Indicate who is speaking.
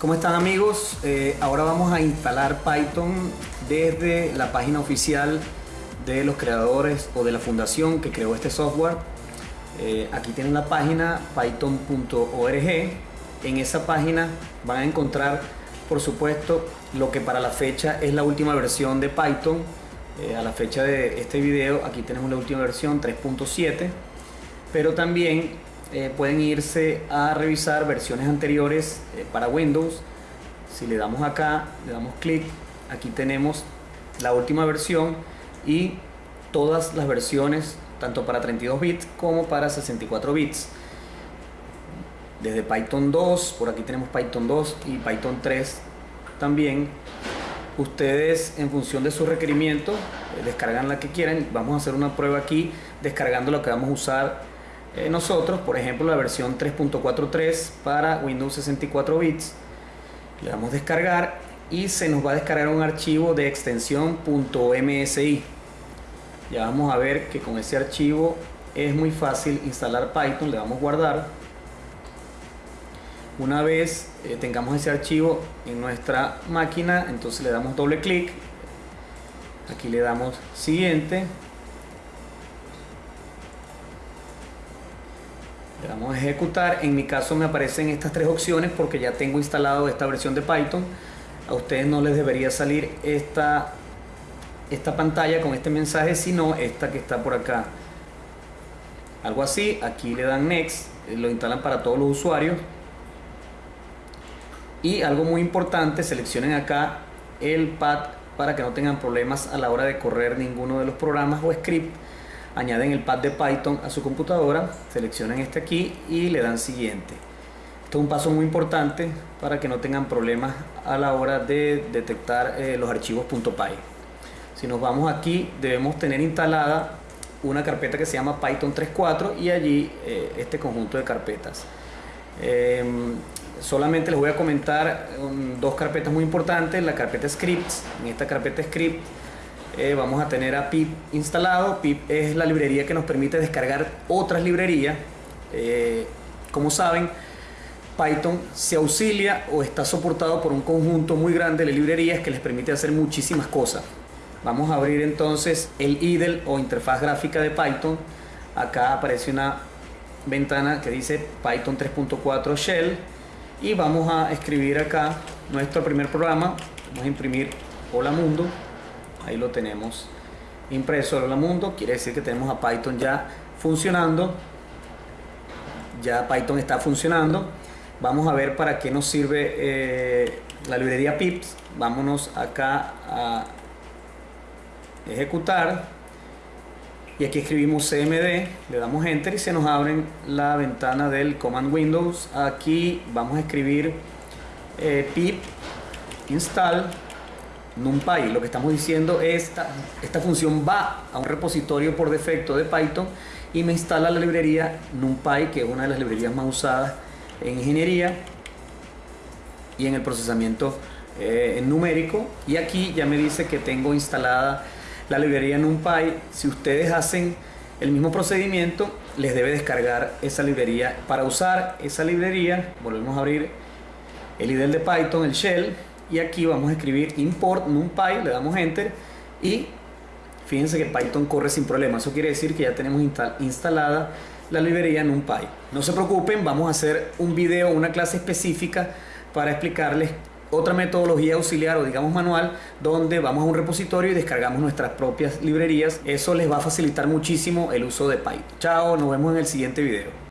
Speaker 1: ¿Cómo están amigos? Eh, ahora vamos a instalar Python desde la página oficial de los creadores o de la fundación que creó este software. Eh, aquí tienen la página python.org. En esa página van a encontrar, por supuesto, lo que para la fecha es la última versión de Python. Eh, a la fecha de este video, aquí tenemos la última versión 3.7. Pero también eh, pueden irse a revisar versiones anteriores eh, para Windows. Si le damos acá, le damos clic, aquí tenemos la última versión y todas las versiones, tanto para 32 bits como para 64 bits. Desde Python 2, por aquí tenemos Python 2 y Python 3 también. Ustedes en función de su requerimiento eh, descargan la que quieran. Vamos a hacer una prueba aquí descargando lo que vamos a usar eh, nosotros, por ejemplo, la versión 3.43 para Windows 64 bits. Le damos descargar y se nos va a descargar un archivo de extensión .msi. Ya vamos a ver que con ese archivo es muy fácil instalar Python. Le damos guardar. Una vez eh, tengamos ese archivo en nuestra máquina, entonces le damos doble clic. Aquí le damos siguiente Le damos a ejecutar. En mi caso me aparecen estas tres opciones porque ya tengo instalado esta versión de Python. A ustedes no les debería salir esta, esta pantalla con este mensaje, sino esta que está por acá. Algo así, aquí le dan Next, lo instalan para todos los usuarios. Y algo muy importante, seleccionen acá el pad para que no tengan problemas a la hora de correr ninguno de los programas o script añaden el pad de Python a su computadora, seleccionan este aquí y le dan siguiente. Esto es un paso muy importante para que no tengan problemas a la hora de detectar eh, los archivos .py. Si nos vamos aquí, debemos tener instalada una carpeta que se llama Python 3.4 y allí eh, este conjunto de carpetas. Em, solamente les voy a comentar um, dos carpetas muy importantes, la carpeta scripts, en esta carpeta script eh, vamos a tener a pip instalado. pip es la librería que nos permite descargar otras librerías. Eh, como saben, Python se auxilia o está soportado por un conjunto muy grande de librerías que les permite hacer muchísimas cosas. Vamos a abrir entonces el IDLE o interfaz gráfica de Python. Acá aparece una ventana que dice Python 3.4 Shell y vamos a escribir acá nuestro primer programa. Vamos a imprimir Hola Mundo ahí lo tenemos impreso. El mundo. Quiere decir que tenemos a Python ya funcionando. Ya Python está funcionando. Vamos a ver para qué nos sirve eh, la librería pips. Vámonos acá a ejecutar. Y aquí escribimos cmd. Le damos enter y se nos abre la ventana del command windows. Aquí vamos a escribir eh, pip install NumPy. Lo que estamos diciendo es esta, esta función va a un repositorio por defecto de Python y me instala la librería NumPy, que es una de las librerías más usadas en ingeniería y en el procesamiento eh, numérico. Y aquí ya me dice que tengo instalada la librería NumPy. Si ustedes hacen el mismo procedimiento, les debe descargar esa librería. Para usar esa librería, volvemos a abrir el IDE de Python, el shell, y aquí vamos a escribir import numpy, le damos enter y fíjense que Python corre sin problema, eso quiere decir que ya tenemos instalada la librería numpy. No se preocupen, vamos a hacer un video, una clase específica para explicarles otra metodología auxiliar o digamos manual donde vamos a un repositorio y descargamos nuestras propias librerías. Eso les va a facilitar muchísimo el uso de Python. Chao, nos vemos en el siguiente video.